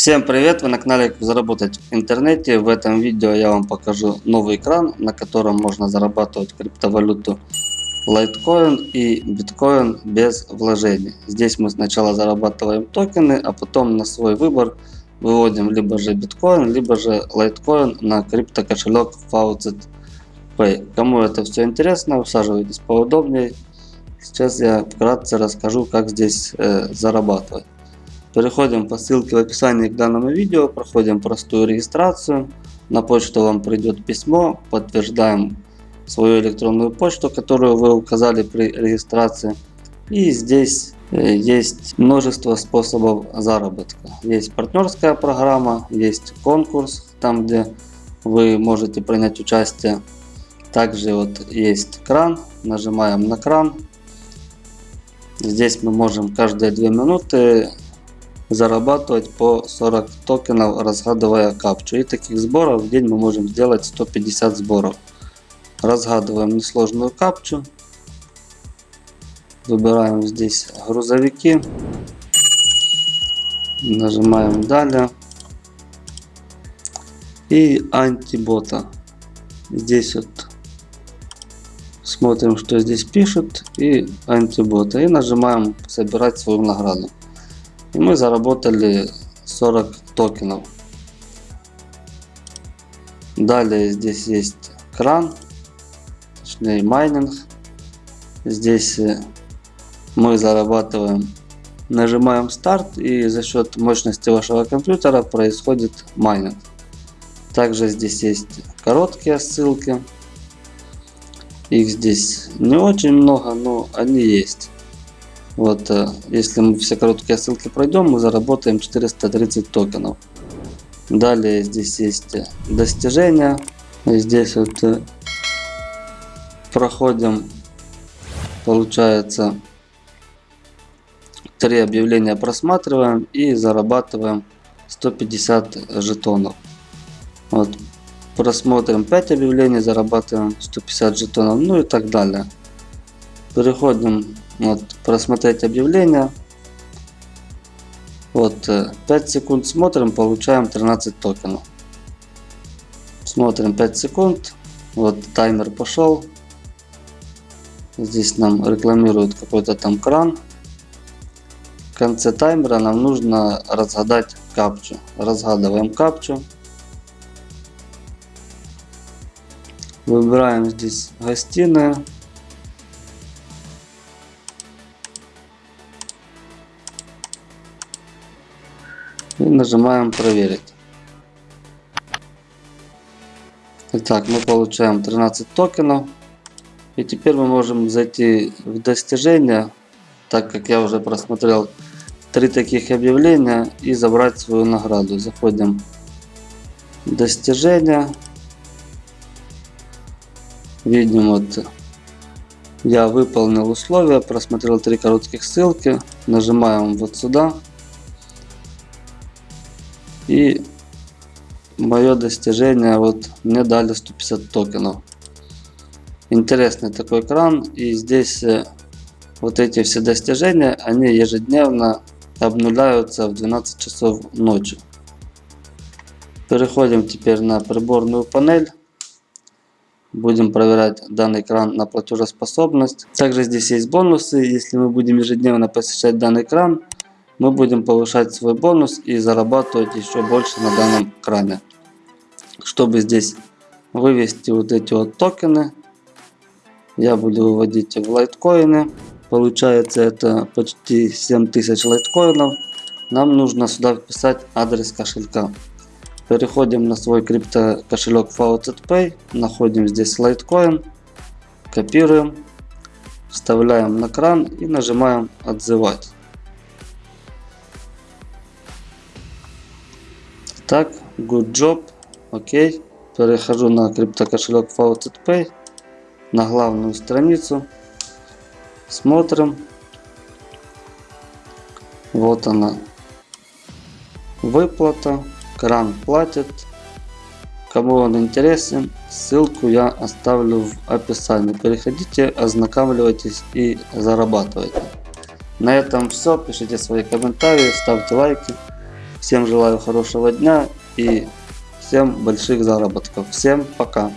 Всем привет! Вы на канале Как заработать в интернете. В этом видео я вам покажу новый экран, на котором можно зарабатывать криптовалюту Litecoin и биткоин без вложений. Здесь мы сначала зарабатываем токены, а потом на свой выбор выводим либо же биткоин, либо же Litecoin на крипто кошелек Faucet Pay. Кому это все интересно, усаживайтесь поудобнее. Сейчас я вкратце расскажу, как здесь э, зарабатывать. Переходим по ссылке в описании к данному видео, проходим простую регистрацию. На почту вам придет письмо, подтверждаем свою электронную почту, которую вы указали при регистрации. И здесь э, есть множество способов заработка. Есть партнерская программа, есть конкурс, там где вы можете принять участие. Также вот есть кран, нажимаем на кран. Здесь мы можем каждые 2 минуты зарабатывать по 40 токенов, разгадывая капчу. И таких сборов в день мы можем сделать 150 сборов. Разгадываем несложную капчу. Выбираем здесь грузовики. Нажимаем далее. И антибота. Здесь вот смотрим, что здесь пишут. И антибота. И нажимаем собирать свою награду. И мы заработали 40 токенов. Далее здесь есть кран, точнее майнинг. Здесь э, мы зарабатываем, нажимаем старт и за счет мощности вашего компьютера происходит майнинг. Также здесь есть короткие ссылки. Их здесь не очень много, но они есть. Вот, э, если мы все короткие ссылки пройдем, мы заработаем 430 токенов. Далее здесь есть э, достижения. Здесь вот э, проходим, получается, три объявления просматриваем и зарабатываем 150 жетонов. Вот, просмотрим 5 объявлений, зарабатываем 150 жетонов, ну и так далее. Переходим вот, просмотреть объявление. Вот, 5 э, секунд смотрим, получаем 13 токенов. Смотрим 5 секунд. Вот таймер пошел. Здесь нам рекламируют какой-то там кран. В конце таймера нам нужно разгадать капчу. Разгадываем капчу. Выбираем здесь гостиную. И нажимаем проверить. Итак, мы получаем 13 токенов. И теперь мы можем зайти в достижения, так как я уже просмотрел три таких объявления и забрать свою награду. Заходим в достижения. Видим вот я выполнил условия, просмотрел три коротких ссылки. Нажимаем вот сюда. И мое достижение, вот мне дали 150 токенов. Интересный такой экран. И здесь э, вот эти все достижения, они ежедневно обнуляются в 12 часов ночи. Переходим теперь на приборную панель. Будем проверять данный экран на платежеспособность. Также здесь есть бонусы. Если мы будем ежедневно посещать данный экран, мы будем повышать свой бонус и зарабатывать еще больше на данном кране. Чтобы здесь вывести вот эти вот токены, я буду выводить в лайткоины. Получается это почти 7000 лайткоинов. Нам нужно сюда вписать адрес кошелька. Переходим на свой крипто кошелек Faucet Находим здесь лайткоин. Копируем. Вставляем на кран и нажимаем отзывать. Так, good job. Окей. Перехожу на криптокошелек FaucetPay. На главную страницу. Смотрим. Вот она. Выплата. Кран платит. Кому он интересен, ссылку я оставлю в описании. Переходите, ознакомьтесь и зарабатывайте. На этом все. Пишите свои комментарии, ставьте лайки. Всем желаю хорошего дня и всем больших заработков. Всем пока.